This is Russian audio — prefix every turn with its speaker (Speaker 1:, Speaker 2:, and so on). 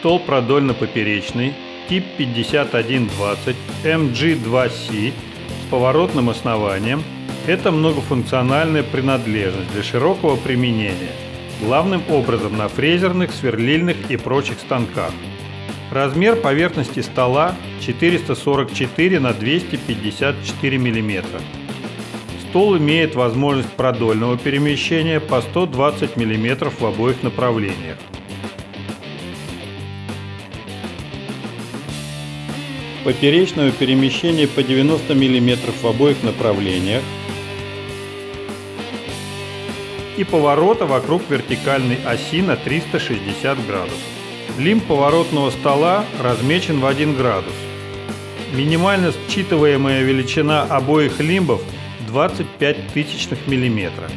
Speaker 1: Стол продольно-поперечный, тип 5120 MG2C с поворотным основанием – это многофункциональная принадлежность для широкого применения, главным образом на фрезерных, сверлильных и прочих станках. Размер поверхности стола 444 на 254 мм. Стол имеет возможность продольного перемещения по 120 мм в обоих направлениях. Поперечного перемещения по 90 мм в обоих направлениях и поворота вокруг вертикальной оси на 360 градусов. Лимб поворотного стола размечен в 1 градус. Минимально считываемая величина обоих лимбов 25 тысячных миллиметра.